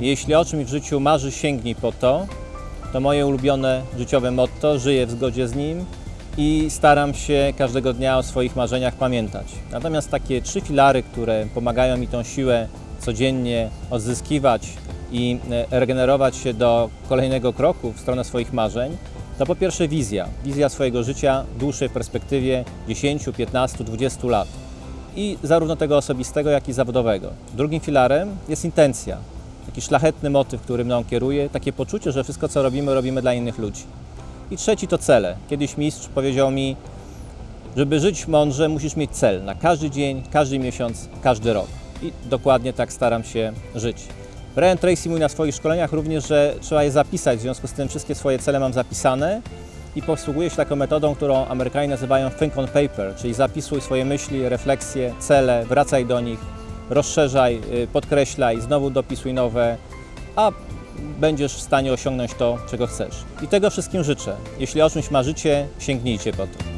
Jeśli o czymś w życiu marzy, sięgnij po to. To moje ulubione życiowe motto, żyję w zgodzie z nim i staram się każdego dnia o swoich marzeniach pamiętać. Natomiast takie trzy filary, które pomagają mi tą siłę codziennie odzyskiwać i e, regenerować się do kolejnego kroku w stronę swoich marzeń, to po pierwsze wizja. Wizja swojego życia w dłuższej perspektywie 10, 15, 20 lat. I zarówno tego osobistego, jak i zawodowego. Drugim filarem jest intencja. Taki szlachetny motyw, który mną kieruje, takie poczucie, że wszystko co robimy, robimy dla innych ludzi. I trzeci to cele. Kiedyś mistrz powiedział mi, żeby żyć mądrze, musisz mieć cel na każdy dzień, każdy miesiąc, każdy rok. I dokładnie tak staram się żyć. Brian Tracy mówi na swoich szkoleniach również, że trzeba je zapisać, w związku z tym wszystkie swoje cele mam zapisane i posługuję się taką metodą, którą Amerykanie nazywają think on paper, czyli zapisuj swoje myśli, refleksje, cele, wracaj do nich, rozszerzaj, y, podkreślaj, znowu dopisuj nowe, a będziesz w stanie osiągnąć to, czego chcesz. I tego wszystkim życzę. Jeśli o czymś marzycie, sięgnijcie po to.